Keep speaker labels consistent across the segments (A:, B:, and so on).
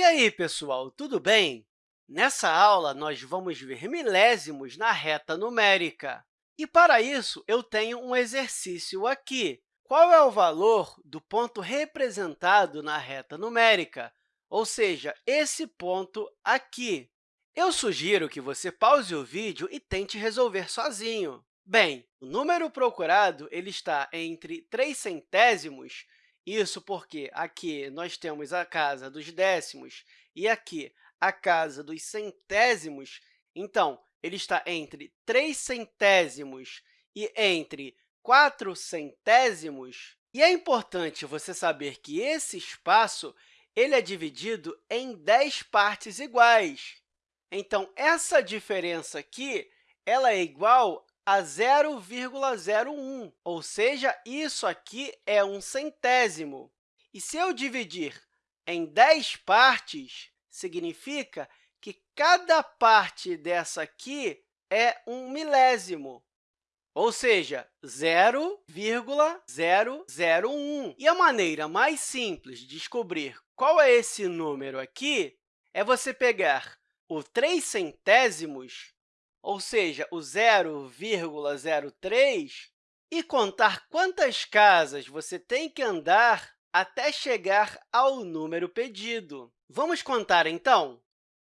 A: E aí, pessoal, tudo bem? Nessa aula, nós vamos ver milésimos na reta numérica. E, para isso, eu tenho um exercício aqui. Qual é o valor do ponto representado na reta numérica? Ou seja, esse ponto aqui. Eu sugiro que você pause o vídeo e tente resolver sozinho. Bem, o número procurado ele está entre 3 centésimos isso porque aqui nós temos a casa dos décimos e aqui a casa dos centésimos. Então, ele está entre 3 centésimos e entre 4 centésimos. E é importante você saber que esse espaço ele é dividido em 10 partes iguais. Então, essa diferença aqui ela é igual a 0,01, ou seja, isso aqui é um centésimo. E se eu dividir em 10 partes, significa que cada parte dessa aqui é um milésimo, ou seja, 0,001. E a maneira mais simples de descobrir qual é esse número aqui é você pegar o 3 centésimos ou seja, o 0,03, e contar quantas casas você tem que andar até chegar ao número pedido. Vamos contar, então?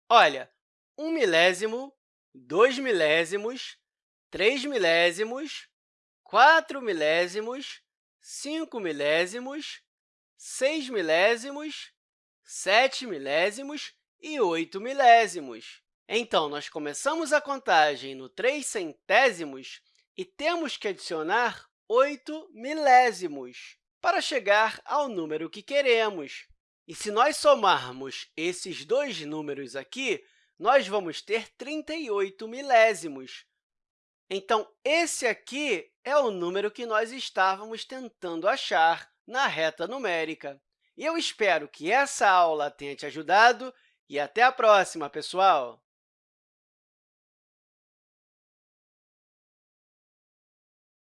A: Olha, 1 milésimo, 2 milésimos, 3 milésimos, 4 milésimos, 5 milésimos, 6 milésimos, 7 milésimos e 8 milésimos. Então, nós começamos a contagem no 3 centésimos e temos que adicionar 8 milésimos para chegar ao número que queremos. E se nós somarmos esses dois números aqui, nós vamos ter 38 milésimos. Então, esse aqui é o número que nós estávamos tentando achar na reta numérica. E eu espero que essa aula tenha te ajudado e até a próxima, pessoal!